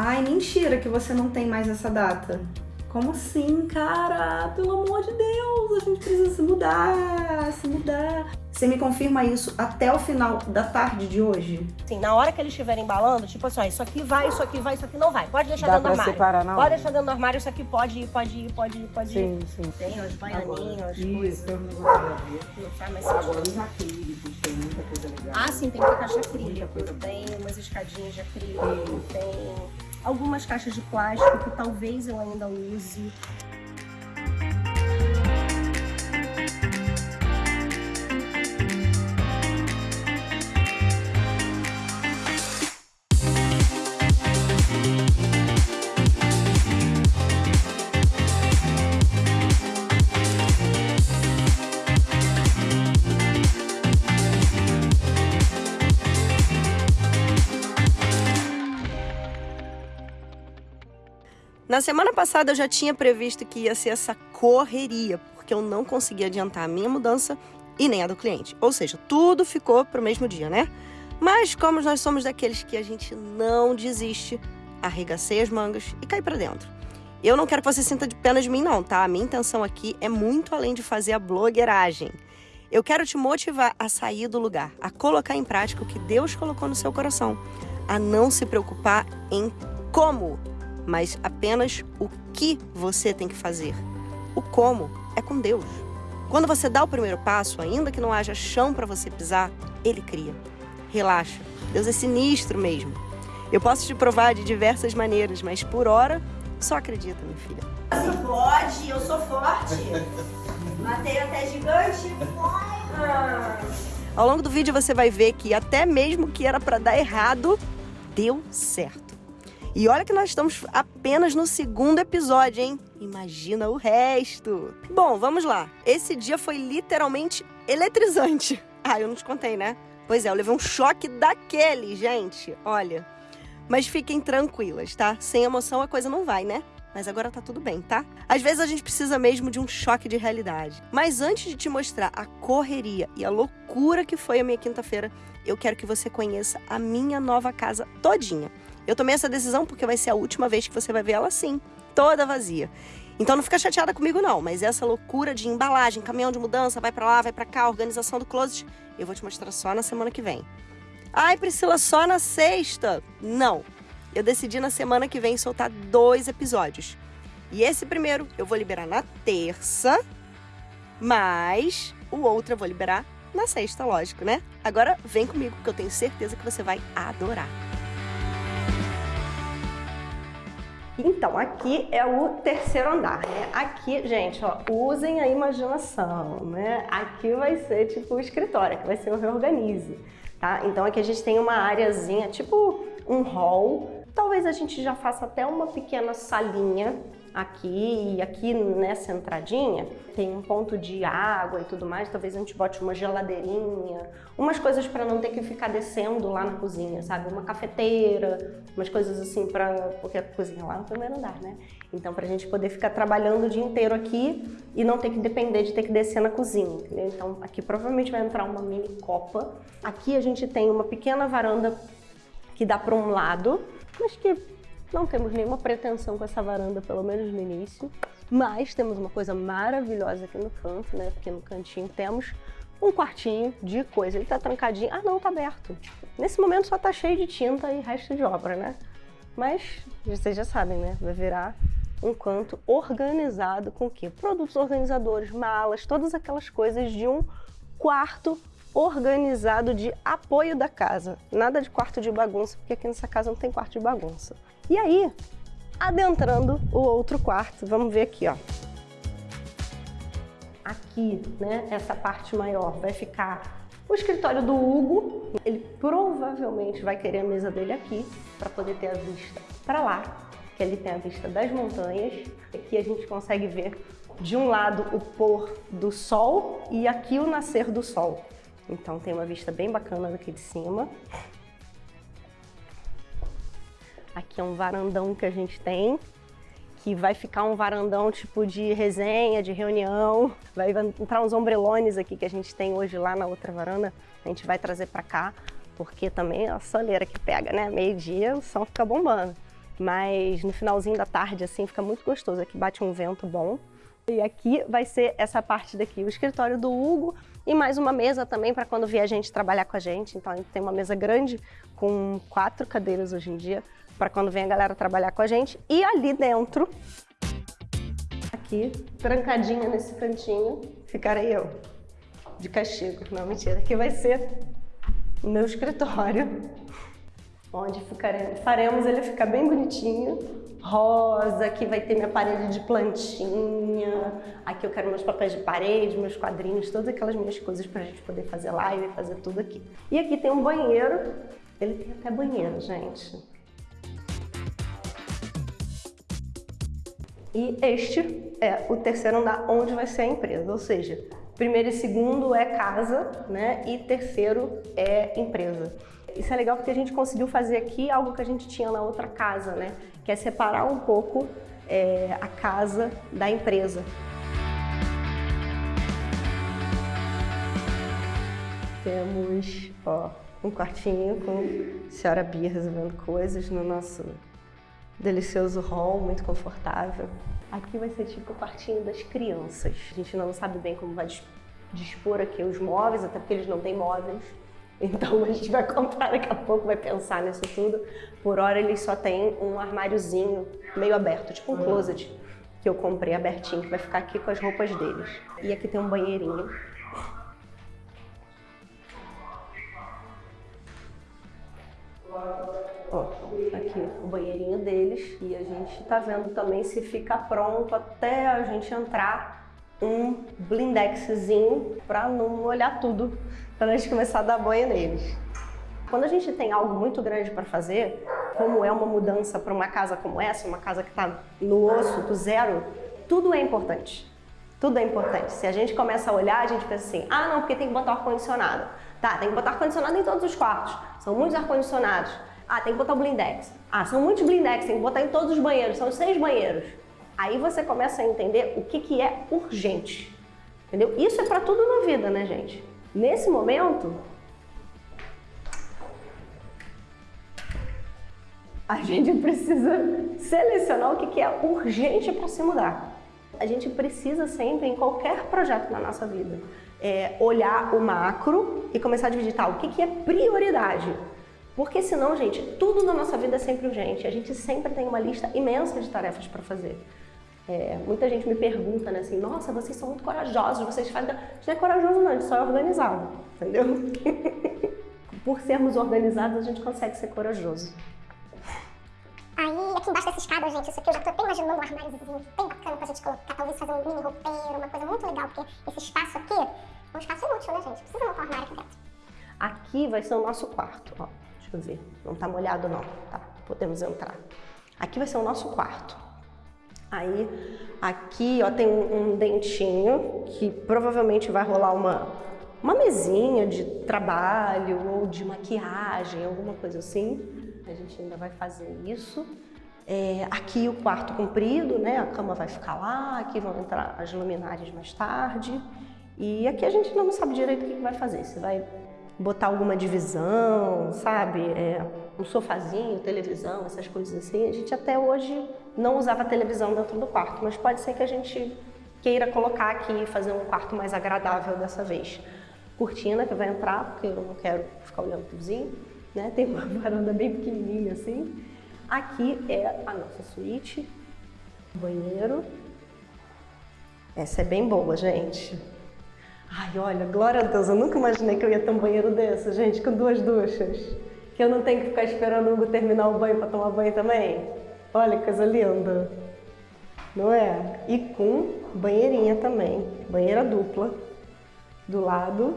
Ai, mentira que você não tem mais essa data. Como assim, cara? Pelo amor de Deus, a gente precisa se mudar, se mudar. Você me confirma isso até o final da tarde de hoje? Sim, na hora que eles estiverem embalando, tipo assim, ó, isso aqui vai, isso aqui vai, isso aqui não vai. Pode deixar Dá dentro do armário. separar na Pode deixar dentro do armário, isso aqui pode ir, pode ir, pode ir, pode ir. Sim, sim. Tem os baianinhos, Isso, coisas. não. Não mais Agora os acrílicos, tem muita coisa legal. Ah, sim, tem muita caixa coisa tem umas escadinhas de acrílico, tem algumas caixas de plástico que talvez eu ainda use. Na semana passada eu já tinha previsto que ia ser essa correria, porque eu não consegui adiantar a minha mudança e nem a do cliente. Ou seja, tudo ficou para o mesmo dia, né? Mas como nós somos daqueles que a gente não desiste, arregacei as mangas e caí para dentro. Eu não quero que você sinta de pena de mim não, tá? A minha intenção aqui é muito além de fazer a blogueiragem. Eu quero te motivar a sair do lugar, a colocar em prática o que Deus colocou no seu coração, a não se preocupar em como mas apenas o que você tem que fazer. O como é com Deus. Quando você dá o primeiro passo, ainda que não haja chão para você pisar, Ele cria. Relaxa, Deus é sinistro mesmo. Eu posso te provar de diversas maneiras, mas por hora, só acredita, minha filha. Se pode, eu sou forte. Matei até gigante. Ao longo do vídeo você vai ver que até mesmo que era para dar errado, deu certo. E olha que nós estamos apenas no segundo episódio, hein? Imagina o resto. Bom, vamos lá. Esse dia foi literalmente eletrizante. Ah, eu não te contei, né? Pois é, eu levei um choque daquele, gente. Olha. Mas fiquem tranquilas, tá? Sem emoção a coisa não vai, né? Mas agora tá tudo bem, tá? Às vezes a gente precisa mesmo de um choque de realidade. Mas antes de te mostrar a correria e a loucura que foi a minha quinta-feira, eu quero que você conheça a minha nova casa todinha. Eu tomei essa decisão porque vai ser a última vez que você vai ver ela assim, toda vazia. Então não fica chateada comigo não, mas essa loucura de embalagem, caminhão de mudança, vai pra lá, vai pra cá, organização do closet, eu vou te mostrar só na semana que vem. Ai, Priscila, só na sexta? Não. Eu decidi na semana que vem soltar dois episódios. E esse primeiro eu vou liberar na terça, mas o outro eu vou liberar na sexta, lógico, né? Agora vem comigo que eu tenho certeza que você vai adorar. Então, aqui é o terceiro andar, né? Aqui, gente, ó, usem a imaginação, né? Aqui vai ser tipo o escritório, aqui vai ser o reorganize, tá? Então aqui a gente tem uma areazinha, tipo um hall. Talvez a gente já faça até uma pequena salinha aqui e aqui nessa entradinha tem um ponto de água e tudo mais, talvez a gente bote uma geladeirinha, umas coisas para não ter que ficar descendo lá na cozinha, sabe? Uma cafeteira, umas coisas assim para porque a cozinha lá no primeiro andar, né? Então pra gente poder ficar trabalhando o dia inteiro aqui e não ter que depender de ter que descer na cozinha, entendeu? Então aqui provavelmente vai entrar uma mini copa. Aqui a gente tem uma pequena varanda que dá para um lado, mas que não temos nenhuma pretensão com essa varanda, pelo menos no início. Mas temos uma coisa maravilhosa aqui no canto, né? Porque no cantinho temos um quartinho de coisa. Ele tá trancadinho. Ah, não, tá aberto. Nesse momento só tá cheio de tinta e resto de obra, né? Mas vocês já sabem, né? Vai virar um canto organizado com o quê? Produtos organizadores, malas, todas aquelas coisas de um quarto organizado de apoio da casa. Nada de quarto de bagunça, porque aqui nessa casa não tem quarto de bagunça. E aí, adentrando o outro quarto, vamos ver aqui, ó. Aqui, né, essa parte maior vai ficar o escritório do Hugo. Ele provavelmente vai querer a mesa dele aqui para poder ter a vista para lá, que ele tem a vista das montanhas. Aqui a gente consegue ver de um lado o pôr do sol e aqui o nascer do sol. Então tem uma vista bem bacana daqui de cima. Aqui é um varandão que a gente tem, que vai ficar um varandão tipo de resenha, de reunião. Vai entrar uns ombrelones aqui que a gente tem hoje lá na outra varanda. A gente vai trazer para cá, porque também é a soleira que pega, né? Meio dia o som fica bombando. mas no finalzinho da tarde, assim, fica muito gostoso. Aqui bate um vento bom. E aqui vai ser essa parte daqui, o escritório do Hugo e mais uma mesa também para quando vier a gente trabalhar com a gente. Então a gente tem uma mesa grande com quatro cadeiras hoje em dia para quando vem a galera trabalhar com a gente. E ali dentro, aqui, trancadinha nesse cantinho, ficarei eu, de castigo. Não, mentira, aqui vai ser o meu escritório onde ficaremos, faremos ele ficar bem bonitinho, rosa, aqui vai ter minha parede de plantinha, aqui eu quero meus papéis de parede, meus quadrinhos, todas aquelas minhas coisas para a gente poder fazer live fazer tudo aqui. E aqui tem um banheiro, ele tem até banheiro, gente. E este é o terceiro andar onde vai ser a empresa, ou seja, primeiro e segundo é casa, né? E terceiro é empresa. Isso é legal porque a gente conseguiu fazer aqui algo que a gente tinha na outra casa, né? Que é separar um pouco é, a casa da empresa. Temos ó, um quartinho com a senhora Bia resolvendo coisas no nosso delicioso hall, muito confortável. Aqui vai ser tipo o quartinho das crianças. A gente não sabe bem como vai dispor aqui os móveis, até porque eles não têm móveis. Então a gente vai comprar daqui a pouco, vai pensar nisso tudo. Por hora eles só tem um armáriozinho meio aberto, tipo um closet, que eu comprei abertinho, que vai ficar aqui com as roupas deles. E aqui tem um banheirinho. Ó, aqui o banheirinho deles e a gente tá vendo também se fica pronto até a gente entrar um blindexzinho para não molhar tudo, para a gente começar a dar banho neles. Quando a gente tem algo muito grande para fazer, como é uma mudança para uma casa como essa, uma casa que está no osso, do zero, tudo é importante. Tudo é importante. Se a gente começa a olhar, a gente pensa assim, ah não, porque tem que botar ar-condicionado. Tá, tem que botar ar-condicionado em todos os quartos. São muitos ar-condicionados. Ah, tem que botar o blindex. Ah, são muitos blindex, tem que botar em todos os banheiros. São seis banheiros. Aí você começa a entender o que, que é urgente. Entendeu? Isso é para tudo na vida, né, gente? Nesse momento, a gente precisa selecionar o que, que é urgente para se mudar. A gente precisa sempre, em qualquer projeto na nossa vida, é, olhar o macro e começar a dividir, tá, o que, que é prioridade. Porque senão, gente, tudo na nossa vida é sempre urgente. A gente sempre tem uma lista imensa de tarefas para fazer. É, muita gente me pergunta, né, assim, nossa, vocês são muito corajosos, vocês fazem... A gente não é corajoso não, a gente só é organizado, entendeu? Por sermos organizados, a gente consegue ser corajoso. Aí, aqui embaixo dessa escada, gente, isso aqui eu já tô até imaginando um armáriozinho bem bacana pra gente colocar, talvez fazer um mini roupeiro, uma coisa muito legal, porque esse espaço aqui é um espaço inútil, né, gente? Precisa montar um armário aqui dentro. Aqui vai ser o nosso quarto, ó. Deixa eu ver, não tá molhado não, tá? Podemos entrar. Aqui vai ser o nosso quarto. Aí, aqui, ó, tem um, um, dentinho que provavelmente vai rolar uma, uma mesinha de trabalho ou de maquiagem, alguma coisa assim. A gente ainda vai fazer isso. É, aqui o quarto comprido, né? A cama vai ficar lá, aqui vão entrar as luminárias mais tarde. E aqui a gente não sabe direito o que vai fazer. Se vai botar alguma divisão, sabe? É, um sofazinho, televisão, essas coisas assim. A gente até hoje não usava televisão dentro do quarto, mas pode ser que a gente queira colocar aqui e fazer um quarto mais agradável dessa vez. Cortina que vai entrar, porque eu não quero ficar olhando pro vizinho, né? Tem uma varanda bem pequenininha assim. Aqui é a nossa suíte, banheiro. Essa é bem boa, gente. Ai, olha, glória a Deus, eu nunca imaginei que eu ia ter um banheiro desse, gente, com duas duchas. Que eu não tenho que ficar esperando o Hugo terminar o banho para tomar banho também. Olha que coisa linda, não é? E com banheirinha também, banheira dupla do lado.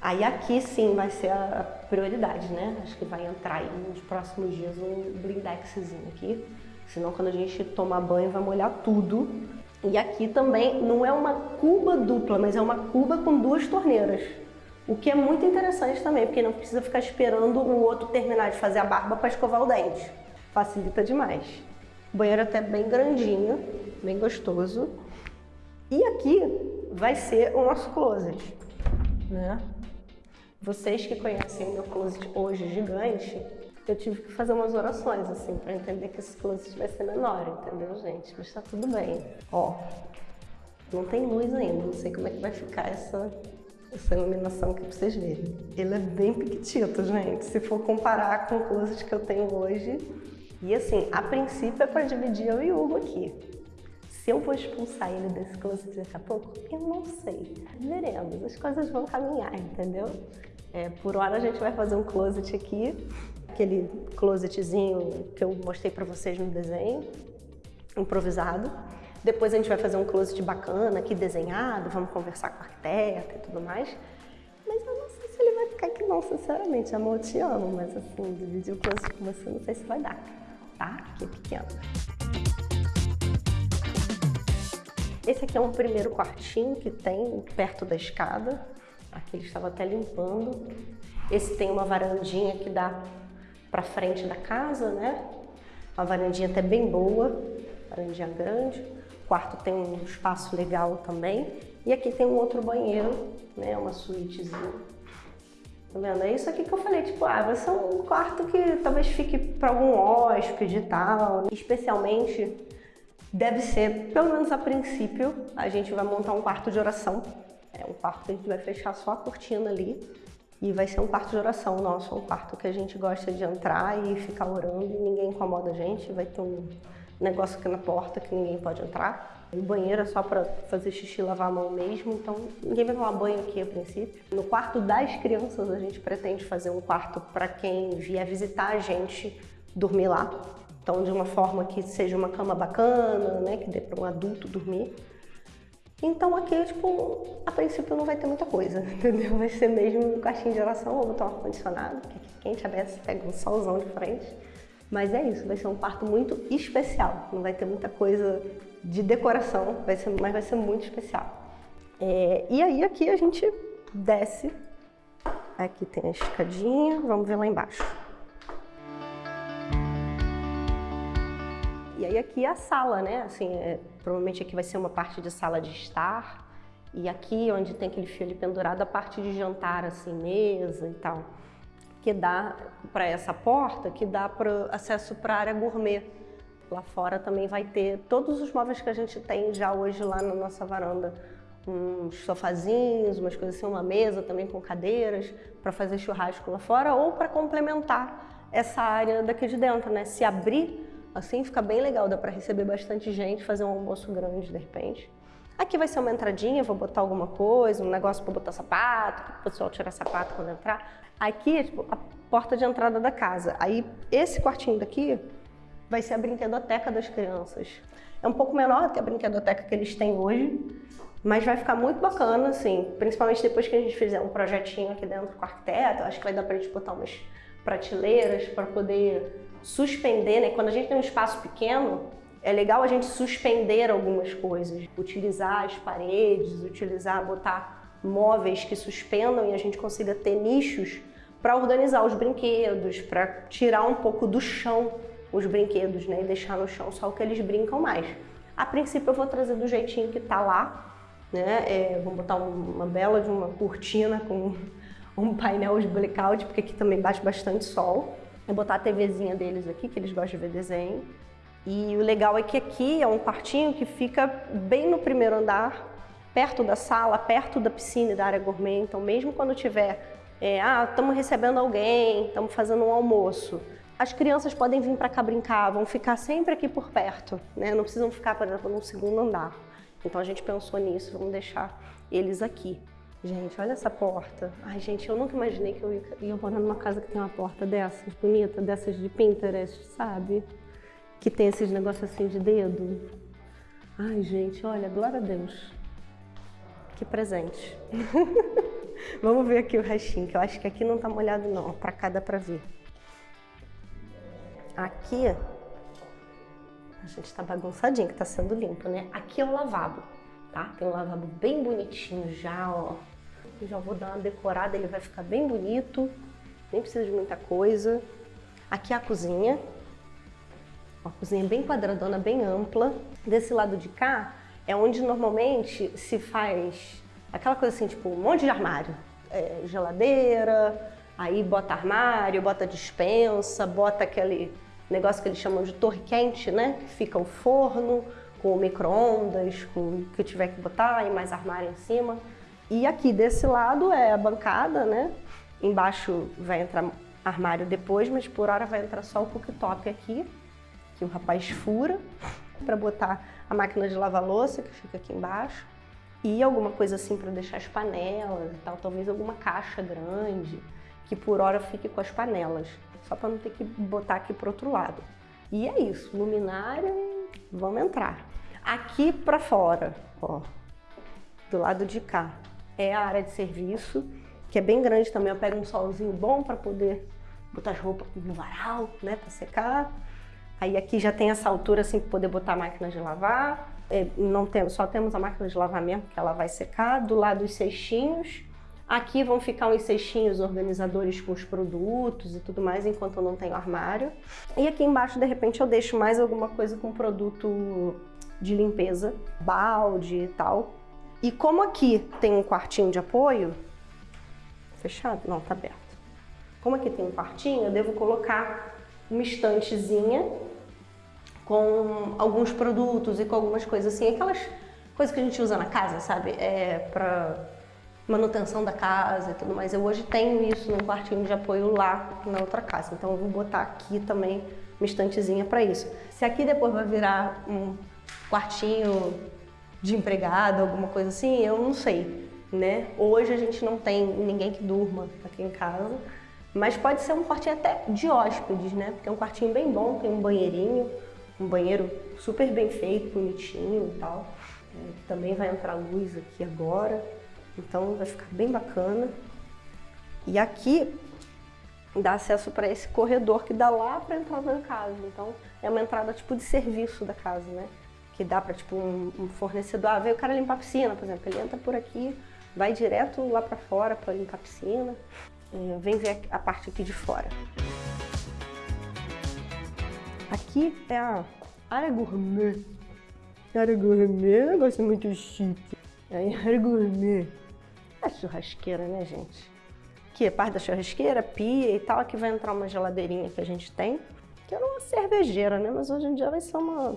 Aí aqui sim vai ser a prioridade, né? Acho que vai entrar aí nos próximos dias um blindexzinho aqui. Senão quando a gente tomar banho vai molhar tudo. E aqui também não é uma cuba dupla, mas é uma cuba com duas torneiras. O que é muito interessante também, porque não precisa ficar esperando o outro terminar de fazer a barba para escovar o dente facilita demais. O banheiro é até bem grandinho, bem gostoso. E aqui vai ser o nosso closet, né? Vocês que conhecem o meu closet hoje gigante, eu tive que fazer umas orações, assim, para entender que esse closet vai ser menor, entendeu, gente? Mas tá tudo bem. Ó, não tem luz ainda, não sei como é que vai ficar essa, essa iluminação aqui pra vocês verem. Ele é bem pequitito, gente, se for comparar com o closet que eu tenho hoje. E assim, a princípio é para dividir eu e o Hugo aqui. Se eu vou expulsar ele desse closet daqui a pouco, eu não sei. Veremos, as coisas vão caminhar, entendeu? É, por hora a gente vai fazer um closet aqui, aquele closetzinho que eu mostrei para vocês no desenho, improvisado. Depois a gente vai fazer um closet bacana aqui desenhado, vamos conversar com a arquiteta e tudo mais. Mas eu não sei se ele vai ficar aqui não, sinceramente, amor, eu te amo, mas assim, dividir o closet com você não sei se vai dar, tá? Aqui é pequeno. Esse aqui é um primeiro quartinho que tem perto da escada. Aqui ele estava até limpando. Esse tem uma varandinha que dá para frente da casa, né? Uma varandinha até bem boa, varandinha grande. O quarto tem um espaço legal também. E aqui tem um outro banheiro, né? Uma suítezinha. Tá vendo? É isso aqui que eu falei, tipo, ah, vai ser um quarto que talvez fique para algum hóspede e tal. Especialmente, deve ser, pelo menos a princípio, a gente vai montar um quarto de oração é um quarto que a gente vai fechar só a cortina ali e vai ser um quarto de oração nosso, um quarto que a gente gosta de entrar e ficar orando e ninguém incomoda a gente, vai ter um negócio aqui na porta que ninguém pode entrar. O banheiro é só para fazer xixi e lavar a mão mesmo, então ninguém vai tomar banho aqui a princípio. No quarto das crianças a gente pretende fazer um quarto para quem vier visitar a gente dormir lá. Então de uma forma que seja uma cama bacana, né, que dê para um adulto dormir. Então aqui, tipo, a princípio não vai ter muita coisa, entendeu? Vai ser mesmo um quartinho de oração, vou botar um ar-condicionado, que aqui quente, aberto, pega um solzão de frente. Mas é isso, vai ser um quarto muito especial, não vai ter muita coisa de decoração, vai ser, mas vai ser muito especial. É, e aí aqui a gente desce, aqui tem a escadinha, vamos ver lá embaixo. E aqui é a sala, né? Assim, é, provavelmente aqui vai ser uma parte de sala de estar. E aqui, onde tem aquele fio ali pendurado, a parte de jantar, assim, mesa e tal. Que dá para essa porta, que dá para acesso para a área gourmet. Lá fora também vai ter todos os móveis que a gente tem já hoje lá na nossa varanda. Uns sofazinhos, umas coisas assim, uma mesa também com cadeiras para fazer churrasco lá fora ou para complementar essa área daqui de dentro, né? Se abrir Assim fica bem legal, dá para receber bastante gente, fazer um almoço grande de repente. Aqui vai ser uma entradinha, vou botar alguma coisa, um negócio para botar sapato, para o pessoal tirar sapato quando entrar. Aqui é tipo a porta de entrada da casa. Aí esse quartinho daqui vai ser a brinquedoteca das crianças. É um pouco menor que a brinquedoteca que eles têm hoje, mas vai ficar muito bacana, assim, principalmente depois que a gente fizer um projetinho aqui dentro com o arquiteto, acho que vai dar para a gente botar umas prateleiras para poder suspender, né? Quando a gente tem um espaço pequeno, é legal a gente suspender algumas coisas, utilizar as paredes, utilizar, botar móveis que suspendam e a gente consiga ter nichos para organizar os brinquedos, para tirar um pouco do chão os brinquedos, né? E deixar no chão só o que eles brincam mais. A princípio eu vou trazer do jeitinho que tá lá, né? É, vou botar uma bela de uma cortina com um painel de blackout, porque aqui também bate bastante sol. É botar a TVzinha deles aqui, que eles gostam de ver desenho. E o legal é que aqui é um quartinho que fica bem no primeiro andar, perto da sala, perto da piscina e da área gourmet. Então, mesmo quando tiver, é, ah, estamos recebendo alguém, estamos fazendo um almoço, as crianças podem vir para cá brincar, vão ficar sempre aqui por perto, né? Não precisam ficar, por exemplo, no segundo andar. Então, a gente pensou nisso, vamos deixar eles aqui. Gente, olha essa porta. Ai, gente, eu nunca imaginei que eu ia, ia morar numa casa que tem uma porta dessas, bonita, dessas de Pinterest, sabe? Que tem esses negócios assim de dedo. Ai, gente, olha, glória a Deus. Que presente. Vamos ver aqui o restinho, que eu acho que aqui não tá molhado não. Pra cá dá pra ver. Aqui, a gente tá bagunçadinho, que tá sendo limpo, né? Aqui é o lavabo, tá? Tem um lavabo bem bonitinho já, ó já vou dar uma decorada, ele vai ficar bem bonito, nem precisa de muita coisa. Aqui é a cozinha, uma cozinha bem quadradona, bem ampla. Desse lado de cá é onde normalmente se faz aquela coisa assim, tipo um monte de armário. É, geladeira, Aí bota armário, bota dispensa, bota aquele negócio que eles chamam de torre quente, né? Que fica o forno com micro-ondas, com o que tiver que botar e mais armário em cima. E aqui desse lado é a bancada, né? Embaixo vai entrar armário depois, mas por hora vai entrar só o cooktop aqui, que o rapaz fura, para botar a máquina de lavar louça, que fica aqui embaixo, e alguma coisa assim para deixar as panelas e tal, talvez alguma caixa grande, que por hora fique com as panelas, só para não ter que botar aqui para outro lado. E é isso, luminária, vamos entrar. Aqui para fora, ó, do lado de cá, é a área de serviço, que é bem grande também. Eu pego um solzinho bom para poder botar as roupas no varal, né, para secar. Aí aqui já tem essa altura assim para poder botar a máquina de lavar. É, não temos, só temos a máquina de lavar mesmo, que ela vai secar. Do lado os cestinhos. Aqui vão ficar uns cestinhos organizadores com os produtos e tudo mais, enquanto eu não tenho armário. E aqui embaixo, de repente, eu deixo mais alguma coisa com produto de limpeza, balde e tal. E como aqui tem um quartinho de apoio, fechado? Não, tá aberto. Como aqui tem um quartinho, eu devo colocar uma estantezinha com alguns produtos e com algumas coisas assim, aquelas coisas que a gente usa na casa, sabe? É pra manutenção da casa e tudo mais. Eu hoje tenho isso num quartinho de apoio lá na outra casa, então eu vou botar aqui também uma estantezinha para isso. Se aqui depois vai virar um quartinho de empregado, alguma coisa assim, eu não sei, né? Hoje a gente não tem ninguém que durma aqui em casa, mas pode ser um quartinho até de hóspedes, né? Porque é um quartinho bem bom, tem um banheirinho, um banheiro super bem feito, bonitinho e tal. É, também vai entrar luz aqui agora, então vai ficar bem bacana. E aqui dá acesso para esse corredor que dá lá para entrar na casa. Então é uma entrada tipo de serviço da casa, né? Que dá para tipo um, um, fornecedor, ah, veio o cara limpar a piscina, por exemplo, ele entra por aqui, vai direto lá para fora para limpar a piscina, é, vem ver a parte aqui de fora. Aqui é a área gourmet. Área gourmet é um negócio muito chique. Aí, área gourmet. É churrasqueira, né, gente? Aqui é parte da churrasqueira, pia e tal. Aqui vai entrar uma geladeirinha que a gente tem, que era uma cervejeira, né? Mas hoje em dia vai ser uma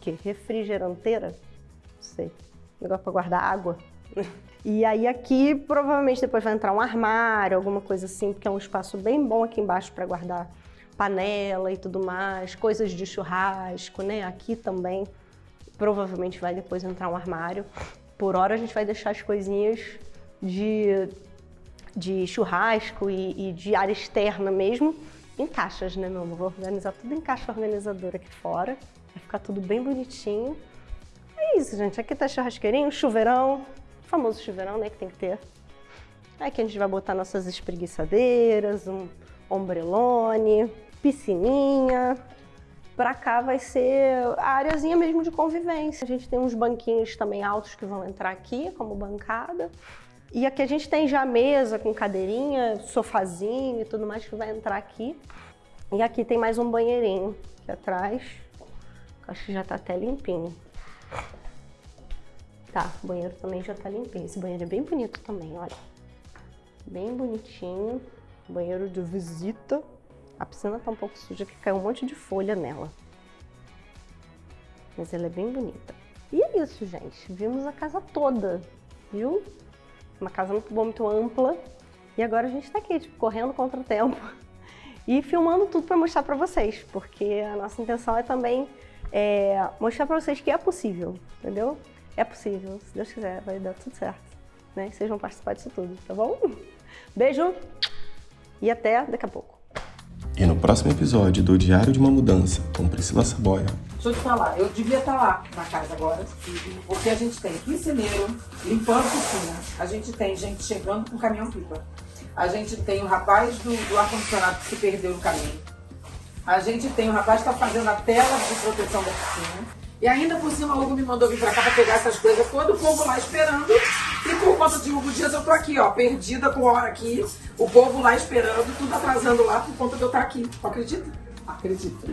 que refrigeranteira, não sei, negócio para guardar água. E aí aqui provavelmente depois vai entrar um armário, alguma coisa assim, porque é um espaço bem bom aqui embaixo para guardar panela e tudo mais, coisas de churrasco, né? Aqui também provavelmente vai depois entrar um armário. Por hora a gente vai deixar as coisinhas de, de churrasco e, e de área externa mesmo em caixas, né, meu amor? Vou organizar tudo em caixa organizadora aqui fora. Vai ficar tudo bem bonitinho. É isso, gente. Aqui tá churrasqueirinho, chuveirão. Famoso chuveirão, né, que tem que ter. Aqui a gente vai botar nossas espreguiçadeiras, um ombrelone, piscininha. Pra cá vai ser a areazinha mesmo de convivência. A gente tem uns banquinhos também altos que vão entrar aqui como bancada. E aqui a gente tem já mesa com cadeirinha, sofazinho e tudo mais que vai entrar aqui. E aqui tem mais um banheirinho aqui atrás. Acho que já tá até limpinho. Tá, o banheiro também já tá limpinho. Esse banheiro é bem bonito também, olha. Bem bonitinho. Banheiro de visita. A piscina tá um pouco suja, que caiu um monte de folha nela. Mas ela é bem bonita. E é isso, gente. Vimos a casa toda, viu? Uma casa muito boa, muito ampla. E agora a gente tá aqui, tipo, correndo contra o tempo. E filmando tudo para mostrar para vocês, porque a nossa intenção é também é, mostrar para vocês que é possível, entendeu? É possível, se Deus quiser, vai dar tudo certo. Né? Vocês vão participar disso tudo, tá bom? Beijo e até daqui a pouco. E no próximo episódio do Diário de uma Mudança, com Priscila Saboia. Deixa eu te falar, eu devia estar lá na casa agora, porque a gente tem piscineiro, limpando a piscina, a gente tem gente chegando com caminhão-pipa, a gente tem o rapaz do, do ar-condicionado que se perdeu no caminho, a gente tem o rapaz está fazendo a tela de proteção da piscina. E ainda por cima o Hugo me mandou vir pra cá pra pegar essas coisas, todo o povo lá esperando. E por conta de Hugo Dias eu tô aqui, ó, perdida com hora aqui. O povo lá esperando, tudo atrasando lá por conta de eu estar aqui. Acredita? Acredita.